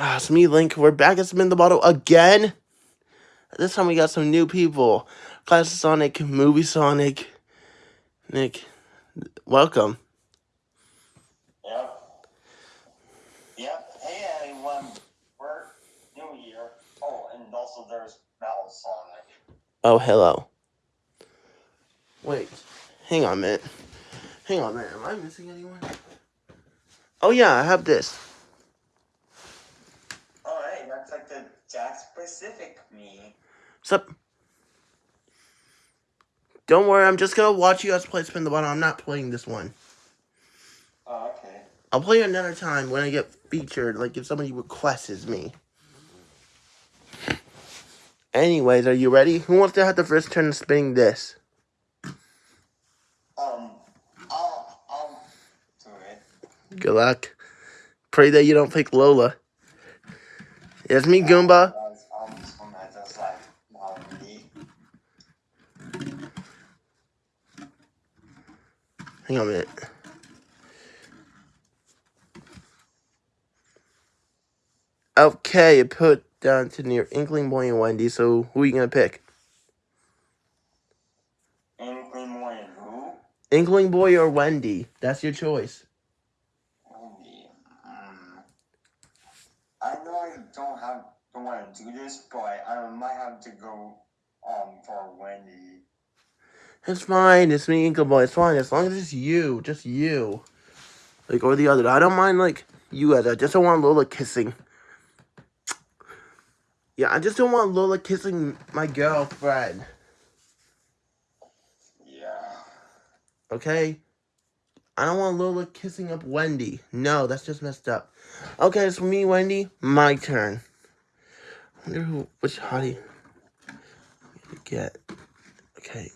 Ah, it's me, Link. We're back at Spin the Bottle again. This time we got some new people. Class Sonic, Movie Sonic. Nick, welcome. Yep. Yep. Hey everyone, we're New Year. Oh, and also there's Metal Sonic. Oh, hello. Wait, hang on a minute. Hang on a minute. Am I missing anyone? Oh, yeah, I have this. That's like the Jack Pacific me. Sup? Don't worry, I'm just gonna watch you guys play Spin the Bottle. I'm not playing this one. Oh, okay. I'll play another time when I get featured, like if somebody requests me. Anyways, are you ready? Who wants to have the first turn spinning this? Um, I'll, I'll do it. Good luck. Pray that you don't pick Lola. It's me, Goomba. That's, one that does like, me. Hang on a minute. Okay, it put down to near Inkling Boy and Wendy, so who are you gonna pick? Inkling more than who? Inkling Boy or Wendy? That's your choice. Wendy. Mm. I know I don't have don't want to do this, but I might have to go um for Wendy. It's fine. It's me, Inkling Boy. It's fine as long as it's you, just you, like or the other. I don't mind like you guys. I just don't want Lola kissing. Yeah, I just don't want Lola kissing my girlfriend. Yeah. Okay? I don't want Lola kissing up Wendy. No, that's just messed up. Okay, it's me, Wendy. My turn. Wonder who, which hottie to get. Okay.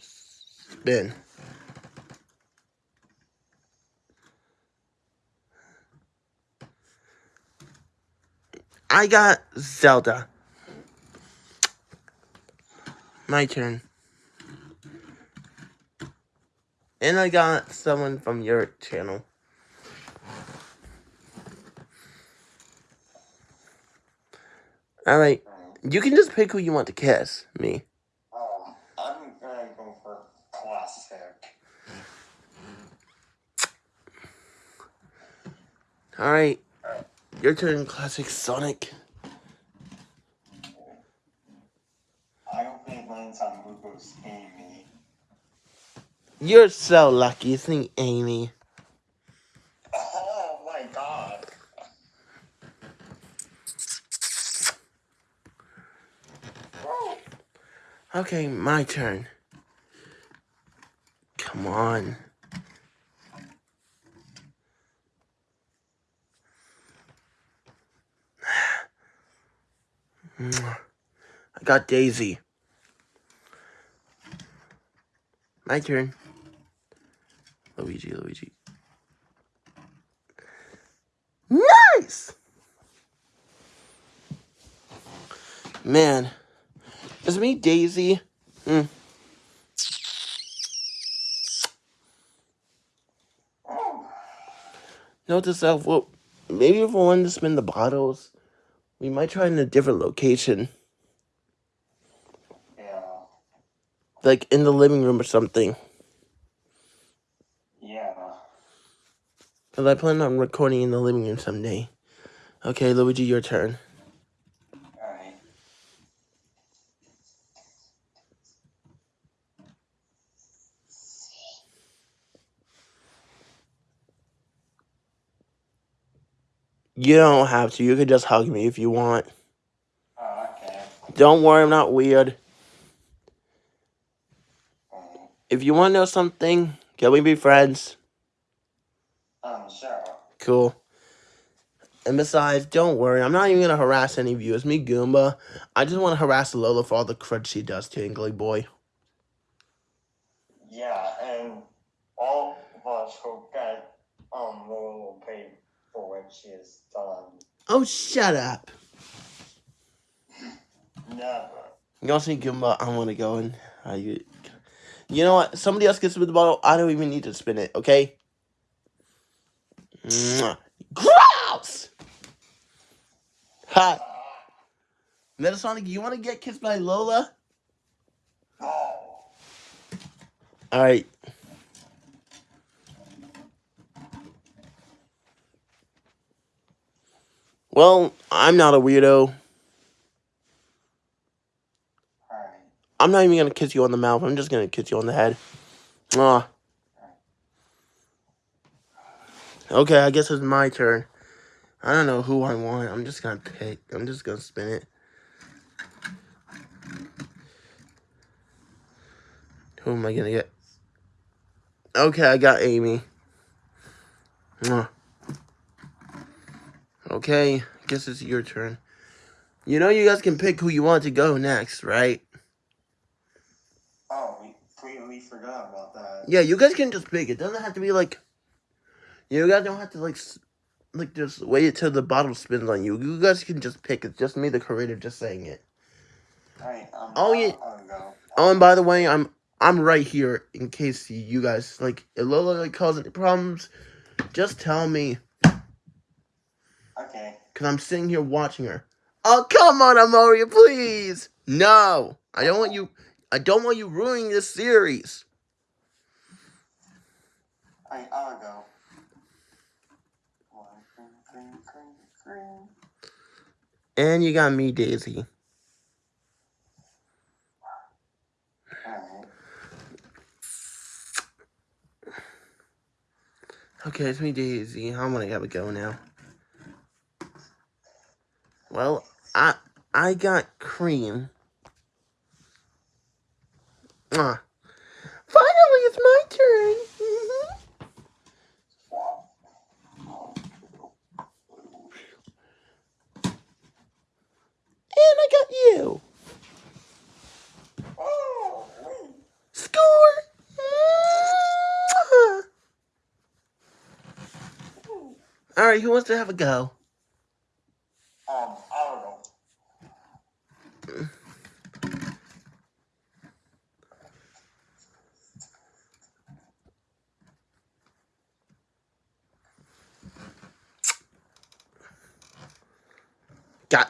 Spin. I got Zelda. My turn. And I got someone from your channel. Alright. You can just pick who you want to kiss. Me. Um, I'm gonna go for classic. Alright. Your turn, Classic Sonic. I lands on Google's Amy. You're so lucky. It's Amy. Oh my god. Okay, my turn. Come on. I got Daisy. My turn. Luigi, Luigi. Nice! Man. Is it me Daisy? Hmm. Oh. Note to self, well, maybe if we wanted to spin the bottles, we might try in a different location. Yeah. Like in the living room or something. Yeah. Because I plan on recording in the living room someday. Okay, Luigi, your turn. Alright. You don't have to. You could just hug me if you want. Oh, okay. Don't worry, I'm not weird. Um, If you want to know something, can we be friends? um, sure. Cool. And besides, don't worry, I'm not even gonna harass any of you. It's me, Goomba. I just want to harass Lola for all the crud she does to Ingly Boy. Yeah, and all of us will get um will pay for when she is done. Oh, shut up. Never. You want to see Goomba? I want to go and. Uh, you, you know what? Somebody else gets to spin the bottle. I don't even need to spin it, okay? Mwah. Gross! Ha! Metal Sonic, you want to get kissed by Lola? No. All right. Well, I'm not a weirdo. Alright. I'm not even gonna kiss you on the mouth. I'm just gonna kiss you on the head. Ah. Okay, I guess it's my turn. I don't know who I want. I'm just gonna pick. I'm just gonna spin it. Who am I gonna get? Okay, I got Amy. Mwah. Okay, guess it's your turn. You know you guys can pick who you want to go next, right? Oh, we completely forgot about that. Yeah, you guys can just pick. It doesn't have to be like. You guys don't have to like, like just wait till the bottle spins on you. You guys can just pick. It's just me, the creator, just saying it. Alright, um, Oh, yeah. Oh, and by the way, I'm I'm right here in case you guys like if Lola like cause any problems. Just tell me, Okay. cause I'm sitting here watching her. Oh come on, Amoria, please. No, I don't want you. I don't want you ruining this series. Alright, I'll go. And you got me, Daisy. Alright. Okay, it's me, Daisy. I'm gonna have a go now. Well, I I got cream. Ah. Finally, it's my turn. Mhm. And I got you. Score. All right, who wants to have a go? Um, I'll go.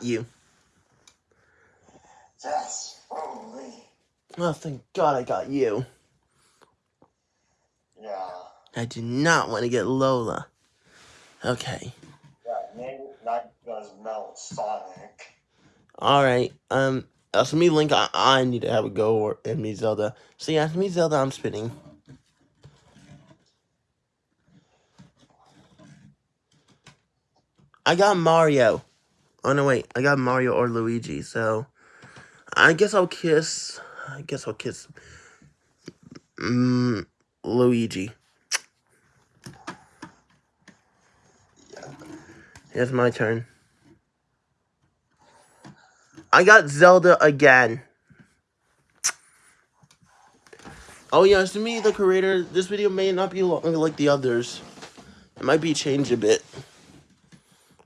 You. Yes. Oh, wait. Oh, thank God I got you. Yeah. I do not want to get Lola. Okay. Yeah, maybe that does melt Sonic. All right. Um. As me, Link, I, I need to have a go, or and me, Zelda. So yeah, it's me, Zelda. I'm spinning. I got Mario. Oh no, wait. I got Mario or Luigi. So I guess I'll kiss. I guess I'll kiss. Mm, Luigi. It's my turn. I got Zelda again. Oh yeah, to me, the creator, this video may not be long like the others. It might be changed a bit.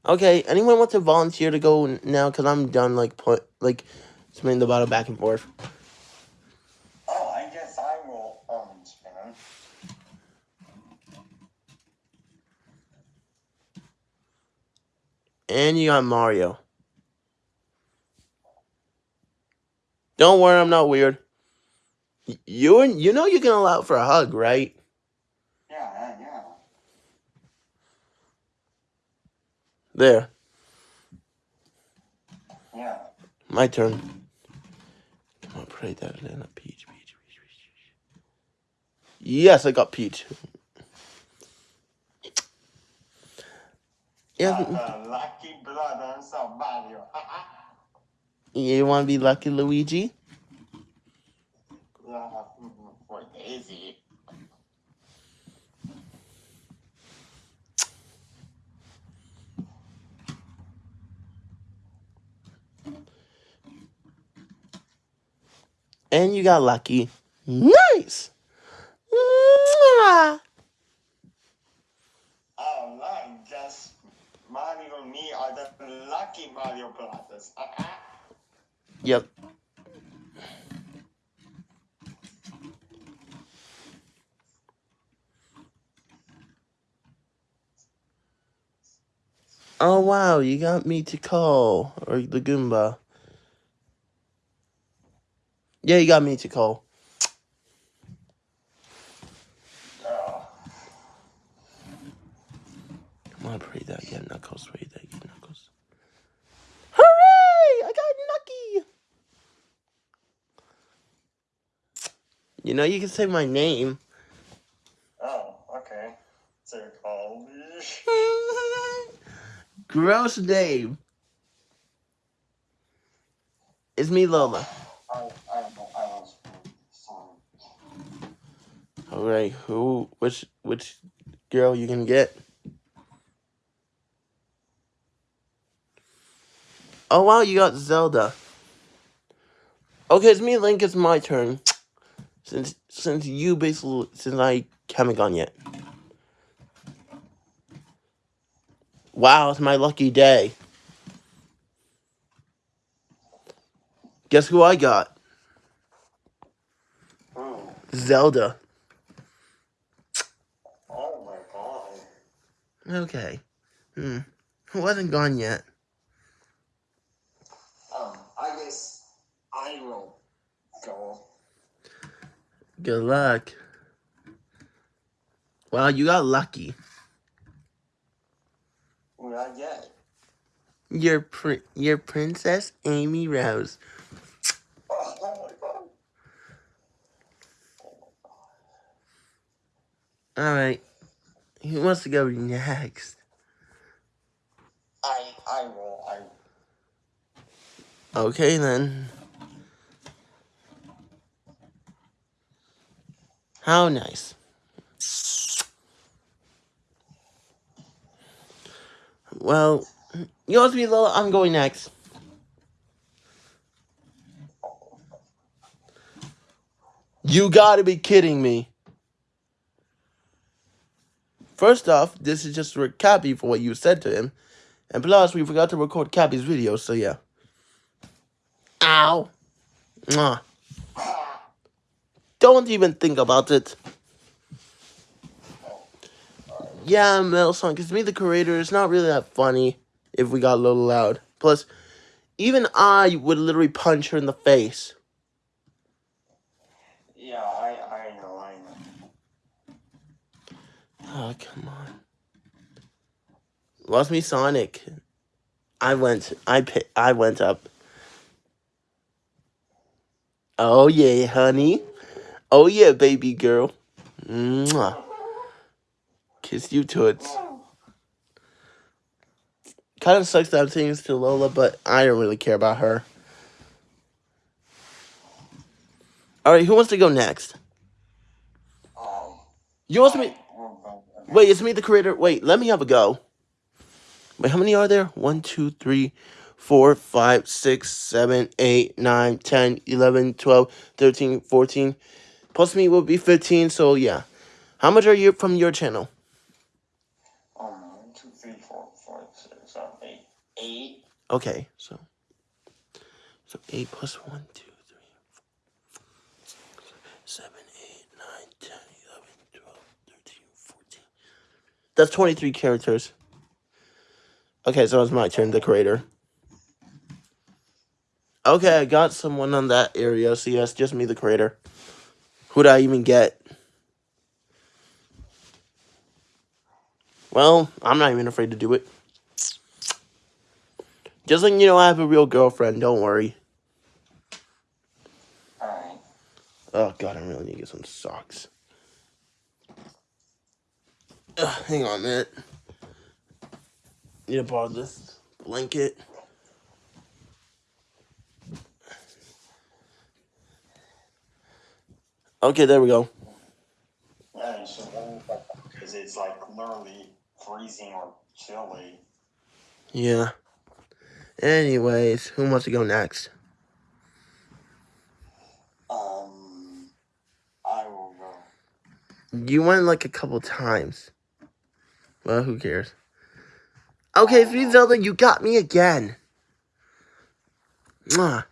Okay, anyone want to volunteer to go now? Cause I'm done like put like spinning the bottle back and forth. Oh, I guess I will, um, spin. And you got Mario. Don't worry, I'm not weird. You and you know you can allow for a hug, right? Yeah, yeah, yeah. There, Yeah. my turn. Come on, pray that in a peach, peach, peach, peach. Yes, I got peach. Yeah, Got lucky brothers of Mario. you want to be lucky, Luigi? yeah, mhm, for Daisy. And you got lucky. Nice. Mwah. Oh, I guess Mario and me are the lucky Mario brothers. Ah, ah. Yep. Oh wow, you got me to call or the Goomba. Yeah, you got me to call. I'm gonna pray that again, Knuckles. Pray that again, Knuckles. Hooray! I got Nucky! You know, you can say my name. oh, okay. So called. Gross name. It's me, Lola. I, I, I was sorry. Alright, who, which, which girl you gonna get? Oh wow, you got Zelda. Okay, it's me, Link. It's my turn. Since since you basically since I haven't gone yet. Wow, it's my lucky day. Guess who I got? Ooh. Zelda. Oh my god. Okay. Hmm. Who hasn't gone yet? Um, I guess I will go. Good luck. Wow, you got lucky. Not yet. Your pr- your princess Amy Rose. Oh, oh my god. All right. Who wants to go next? I, I will. I. Okay then. How nice. Well, you want to be Lola? I'm going next. You gotta be kidding me. First off, this is just for Cappy for what you said to him. And plus, we forgot to record Cappy's video, so yeah. Ow. Mwah. Don't even think about it. Yeah, Metal Sonic, it's me, the creator. It's not really that funny if we got a little loud. Plus, even I would literally punch her in the face. Yeah, I, I know, I know. Oh, come on. Lost me Sonic. I went I I went up. Oh yeah, honey. Oh yeah, baby girl. Mwah. Kiss you toots. Kind of sucks that I'm saying this to Lola, but I don't really care about her. Alright, who wants to go next? Um, You want me. Wait, it's me, the creator. Wait, let me have a go. Wait, how many are there? One, two, three, four, five, six, seven, eight, nine, ten, eleven, twelve, thirteen, fourteen. Plus me will be 15, so yeah. How much are you from your channel? Um, one, two, three, four, five, six, seven, eight. Eight? Okay, so. So 8 plus 1, 2, 3, 4, 7, 8, 9, 10, 11, 12, 13, 14. That's 23 characters. Okay, so it's my turn, the creator. Okay, I got someone on that area, so yes, just me, the creator. Who'd I even get? Well, I'm not even afraid to do it. Just like you know, I have a real girlfriend, don't worry. Alright. Oh god, I really need to get some socks. Ugh, hang on a minute. Need to borrow this blanket. Okay, there we go. Yeah, you should because it's like literally freezing or chilly. Yeah. Anyways, who wants to go next? Um, I will go. You went like a couple times. Well, who cares? Okay, Sweet Zelda, you got me again. Mwah.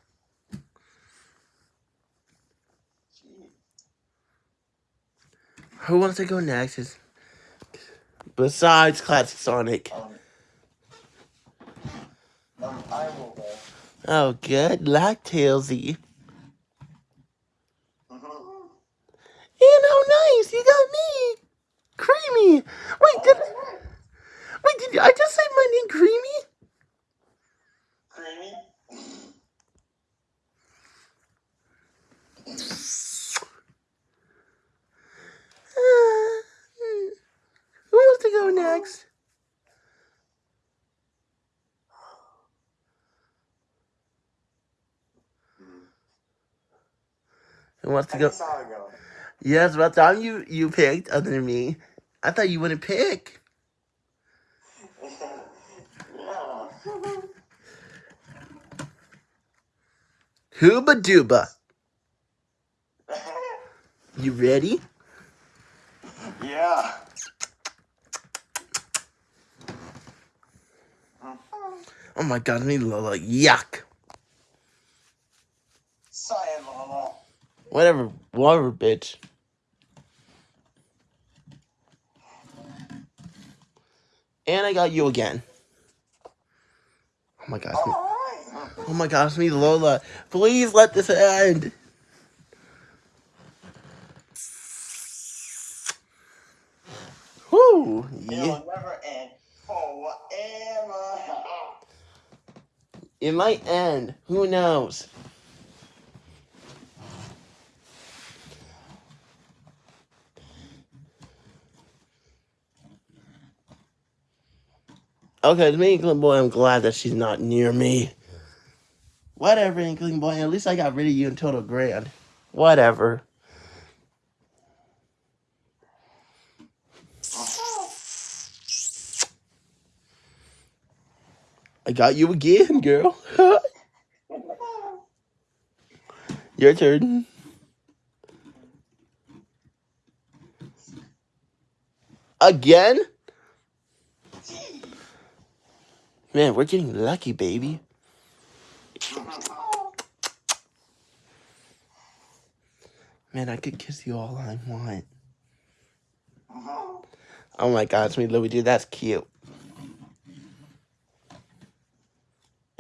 Who wants to go next? Is besides Classic Sonic. Um, Um, I will go. Oh, good luck, Tailsy. Mhm. And how nice! You got me! Creamy! Wait, did wait, did I just say my name Creamy? Creamy. Uh, hmm. who wants to go next? Who wants to go? Yes, about time you you picked other than me. I thought you wouldn't pick. Hooba dooba. You ready? yeah. Oh my god, me Lola. Yuck. Sayonara. Whatever, whatever, bitch. And I got you again. Oh my gosh. Oh my gosh, me Lola. Please let this end. Whoo. Yeah. It'll never end forever. It might end. Who knows? Okay, to me, Inkling Boy, I'm glad that she's not near me. Whatever, Inkling Boy. At least I got rid of you in Total Grand. Whatever. I got you again, girl. Your turn. Again? Man, we're getting lucky, baby. Man, I could kiss you all I want. Oh my god, it's me, dude, That's cute.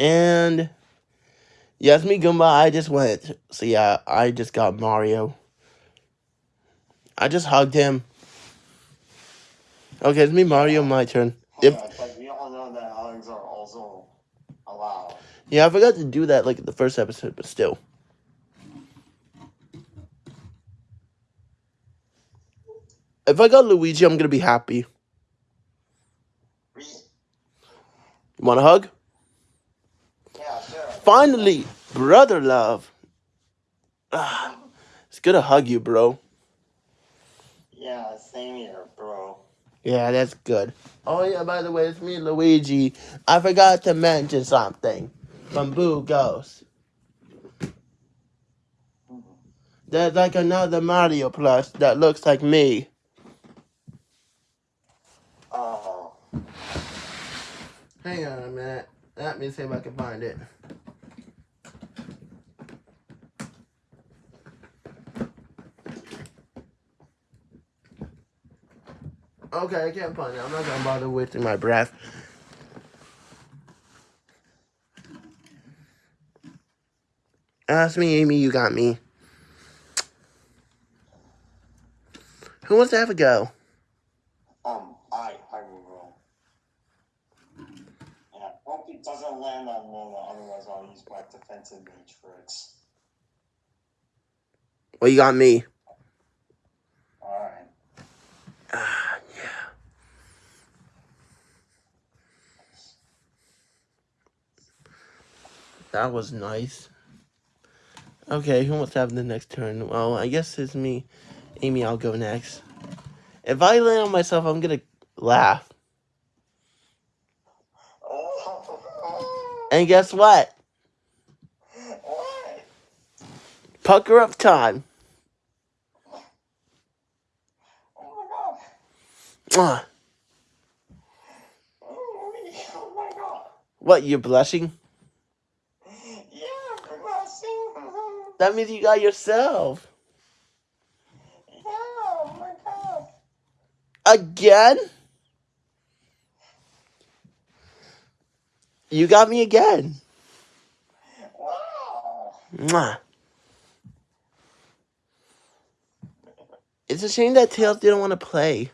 And yes, me Goomba, I just went. So yeah, I just got Mario. I just hugged him. Okay, it's me, Mario. My turn. If Yeah, but we all know that hugs are also allowed. Yeah, I forgot to do that like in the first episode, but still. If I got Luigi, I'm gonna be happy. You want a hug? yeah, sure. Finally, brother love. Ah, it's good to hug you, bro. Yeah, same here, bro. Yeah, that's good. Oh yeah, by the way, it's me, Luigi. I forgot to mention something from Boo Ghost. There's like another Mario plush that looks like me. Oh. Hang on a minute. Let me see if I can find it. Okay, I can't find it. I'm not gonna bother wasting my breath. Ask me, Amy, you got me. Who wants to have a go? Um, I, I will go. Yeah, hope it doesn't land on Lola, otherwise I'll use my defensive matrix. Well, you got me. Alright. Ah, yeah. That was nice. Okay, who wants to have the next turn? Well, I guess it's me. Amy, I'll go next. If I land on myself, I'm gonna laugh. And guess what? Pucker up time. Oh. What, you're blushing? Yeah, progressing. That means you got yourself. Yeah, oh my. Again? You got me again. Wow. Mwah. It's a shame that Tails didn't want to play.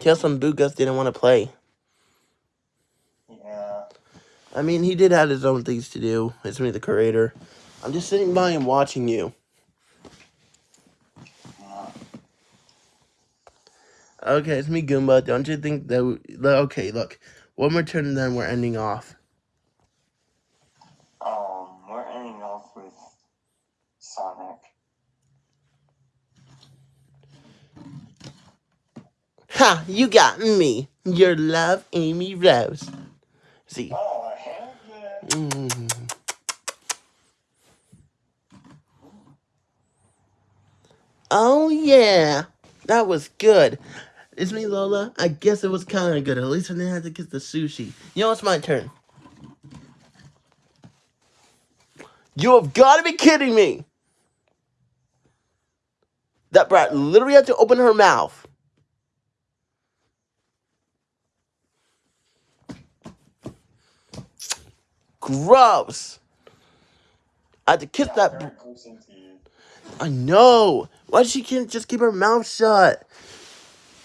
Tails and Bugas didn't want to play. I mean, he did have his own things to do. It's me, the creator. I'm just sitting by and watching you. Okay, it's me, Goomba. Don't you think that... We, okay, look. One more turn and then we're ending off. Um, we're ending off with Sonic. Ha! You got me. Your love, Amy Rose. See. Oh. Mm. Oh, yeah. That was good. It's me, Lola. I guess it was kind of good. At least I didn't have to kiss the sushi. You know, it's my turn. You have got to be kidding me. That brat literally had to open her mouth. Gross. I had to kiss Yeah, that. very into. I know. Why she can't just keep her mouth shut?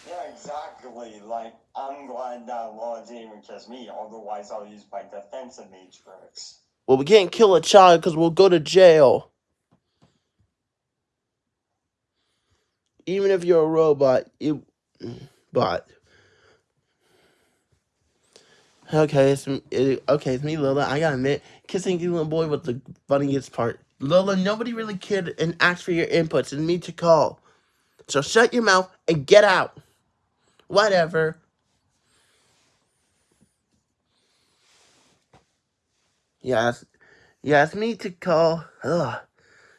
Yeah, exactly. Like, I'm glad that Law didn't even kiss me, otherwise I'll use my defensive matrix. Well, we can't kill a child because we'll go to jail. Even if you're a robot, you. But. Okay, it's it, okay. It's me, Lola. I gotta admit, kissing you little boy was the funniest part. Lola, nobody really cared and asked for your inputs and me to call. So shut your mouth and get out. Whatever. Yes, asked me to call. Ugh,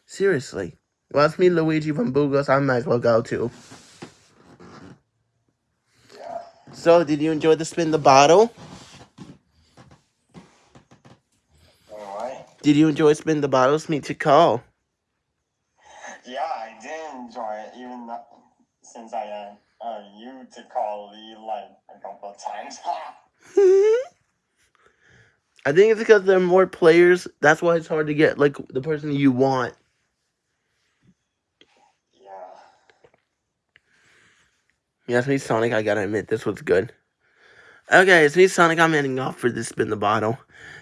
seriously. Well, it's me, Luigi from Bugos. I might as well go too. So, did you enjoy the spin the bottle? Alright. Did you enjoy spin the bottle? It's me to call. Yeah, I did enjoy it, even though, since I had uh, you to call Lee like a couple of times. I think it's because there are more players. That's why it's hard to get like the person you want. yeah. Yes, me, Sonic. I gotta admit, this was good. Okay, it's me, Sonic. I'm ending off for this spin the bottle.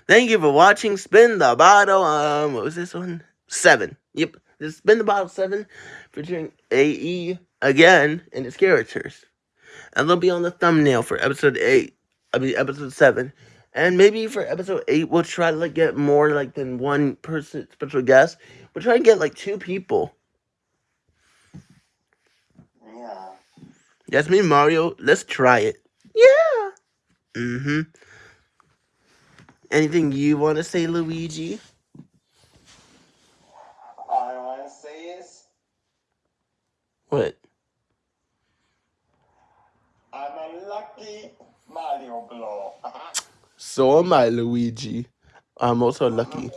Thank you for watching Spin the Bottle. Um, what was this one? Seven. Yep, this Spin the Bottle Seven, featuring AE again and its characters, and they'll be on the thumbnail for episode eight. I mean, episode seven, and maybe for episode eight, we'll try to like get more like than one person special guest. We'll try and get like two people. Yeah. That's me, Mario. Let's try it. Mm-hmm. Anything you want to say, Luigi? All I want to say is, What? I'm a lucky Mario Blow. So am I, Luigi. I'm also lucky.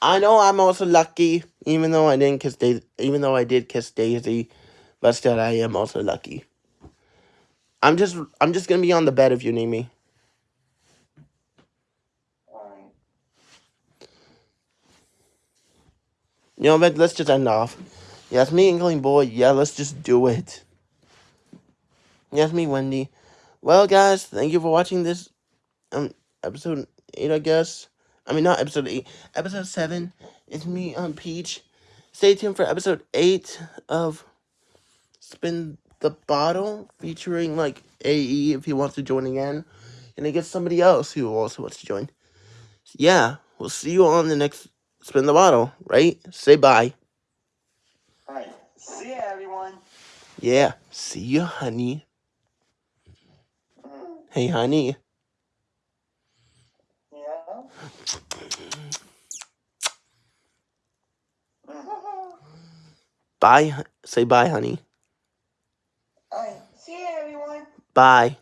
I know I'm also lucky, even though I didn't kiss Daisy. Even though I did kiss Daisy, but still, I am also lucky. I'm just, I'm just gonna be on the bed if you need me. Alright. You know, but let's just end off. Yes, me, Inkling Boy. Yeah, let's just do it. Yes, me, Wendy. Well, guys, thank you for watching this um episode eight, I guess. I mean, not episode eight, episode seven. It's me, um, Peach. Stay tuned for episode eight of Spin the Bottle, featuring like AE if he wants to join again, and I guess somebody else who also wants to join. Yeah, we'll see you on the next Spin the Bottle, right? Say bye. Alright. See ya, everyone. Yeah, see ya, honey. Mm, Hey, honey. Yeah. Bye. Say bye, honey. Alright. See ya, everyone. Bye.